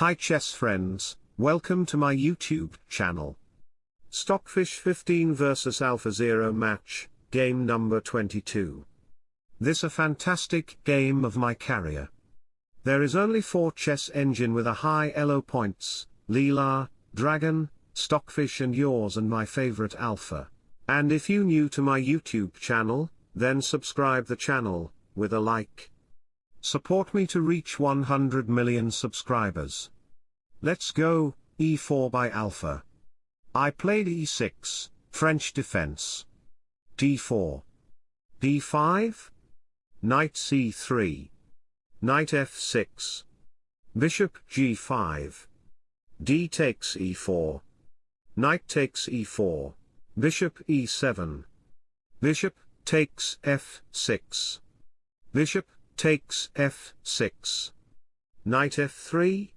Hi chess friends, welcome to my YouTube channel. Stockfish 15 vs Alpha Zero match, game number 22. This a fantastic game of my career. There is only 4 chess engine with a high elo points, Leela, Dragon, Stockfish and yours and my favorite Alpha. And if you new to my YouTube channel, then subscribe the channel, with a like. Support me to reach 100 million subscribers. Let's go, e4 by Alpha. I played e6, French defense. d4. d5? Knight c3. Knight f6. Bishop g5. d takes e4. Knight takes e4. Bishop e7. Bishop takes f6. Bishop takes f6. Knight f3.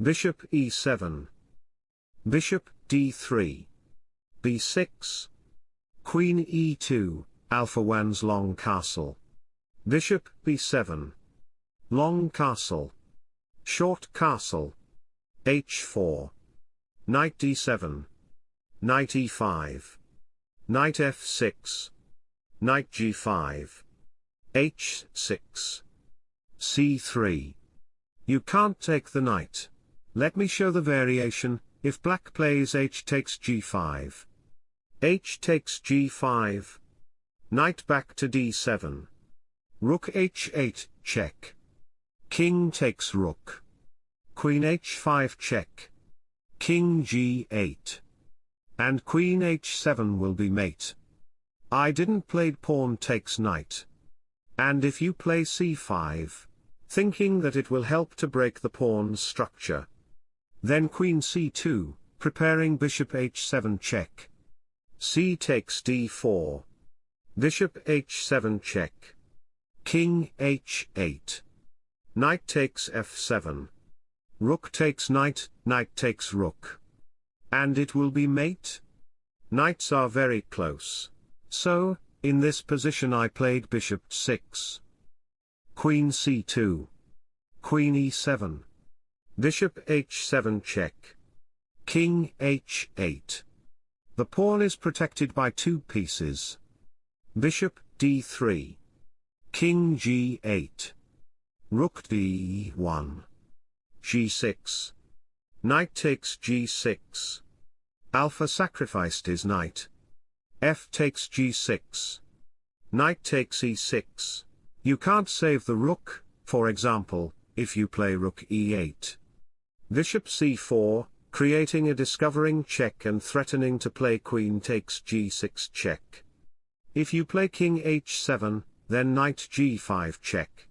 Bishop e7. Bishop d3. b6. Queen e2, Alpha Wan's long castle. Bishop b7. Long castle. Short castle. h4. Knight d7. Knight e5. Knight f6. Knight g5 h6. c3. You can't take the knight. Let me show the variation, if black plays h takes g5. h takes g5. Knight back to d7. Rook h8, check. King takes rook. Queen h5 check. King g8. And queen h7 will be mate. I didn't play pawn takes knight. And if you play c5, thinking that it will help to break the pawn's structure. Then queen c2, preparing bishop h7 check. c takes d4. Bishop h7 check. King h8. Knight takes f7. Rook takes knight, knight takes rook. And it will be mate? Knights are very close. So, in this position I played bishop 6. Queen c2. Queen e7. Bishop h7 check. King h8. The pawn is protected by two pieces. Bishop d3. King g8. Rook d1. g6. Knight takes g6. Alpha sacrificed his knight f takes g6. Knight takes e6. You can't save the rook, for example, if you play rook e8. Bishop c4, creating a discovering check and threatening to play queen takes g6 check. If you play king h7, then knight g5 check.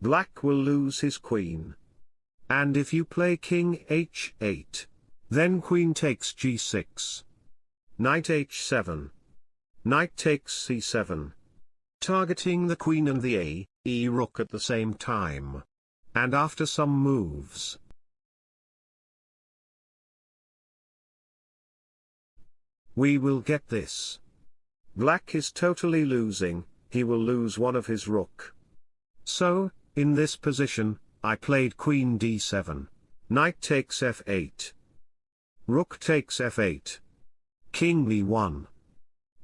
Black will lose his queen. And if you play king h8, then queen takes g6. Knight h7. Knight takes c7. Targeting the queen and the a, e rook at the same time. And after some moves. We will get this. Black is totally losing, he will lose one of his rook. So, in this position, I played queen d7. Knight takes f8. Rook takes f8. King b1.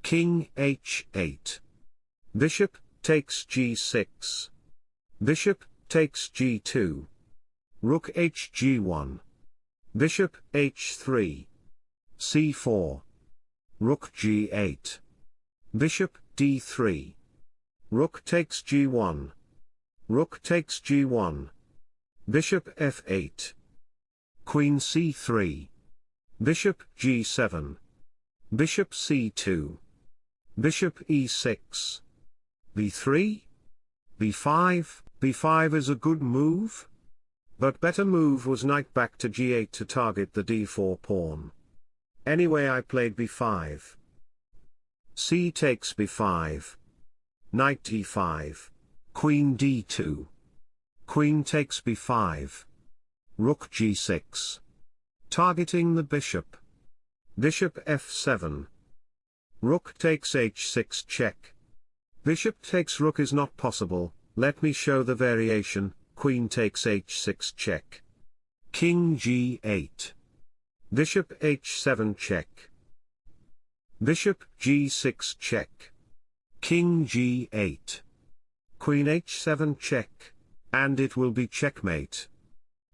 King h8. Bishop, takes g6. Bishop, takes g2. Rook hg1. Bishop, h3. c4. Rook g8. Bishop, d3. Rook takes g1. Rook takes g1. Bishop f8. Queen c3. Bishop g7. Bishop c2. Bishop e6. b3? b5, b5 is a good move? But better move was knight back to g8 to target the d4 pawn. Anyway I played b5. c takes b5. Knight d5. Queen d2. Queen takes b5. Rook g6. Targeting the bishop. Bishop f7. Rook takes h6 check. Bishop takes rook is not possible, let me show the variation, queen takes h6 check. King g8. Bishop h7 check. Bishop g6 check. King g8. Queen h7 check. And it will be checkmate.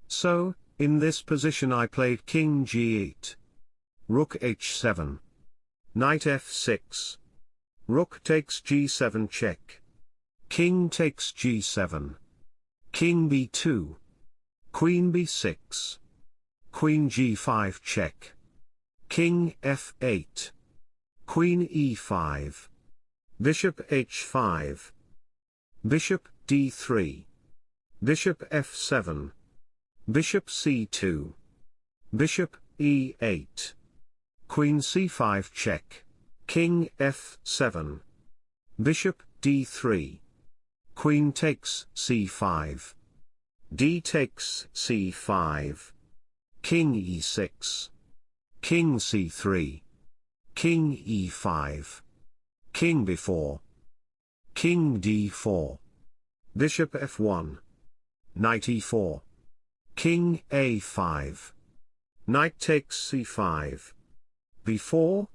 So, in this position I played king g8. Rook h7. Knight f6. Rook takes g7 check. King takes g7. King b2. Queen b6. Queen g5 check. King f8. Queen e5. Bishop h5. Bishop d3. Bishop f7. Bishop c2. Bishop e8. Queen c5 check. King f7. Bishop d3. Queen takes c5. d takes c5. King e6. King c3. King e5. King b4. King d4. Bishop f1. Knight e4. King a5. Knight takes c5. B4.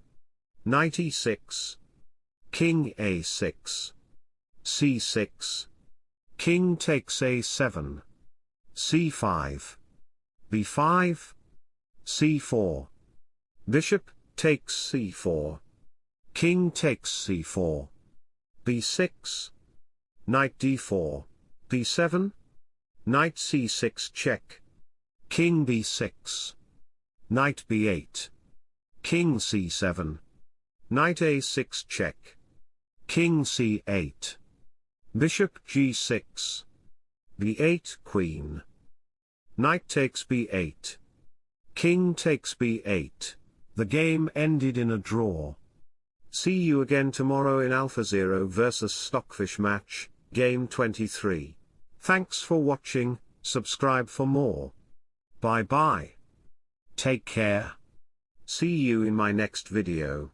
Knight e6. King a6. c6. King takes a7. c5. b5. c4. Bishop takes c4. King takes c4. b6. Knight d4. b7. Knight c6 check. King b6. Knight b8. King c7. Knight a6 check. King c8. Bishop g6. b8 Queen. Knight takes b8. King takes b8. The game ended in a draw. See you again tomorrow in AlphaZero vs Stockfish match, game 23. Thanks for watching, subscribe for more. Bye bye. Take care. See you in my next video.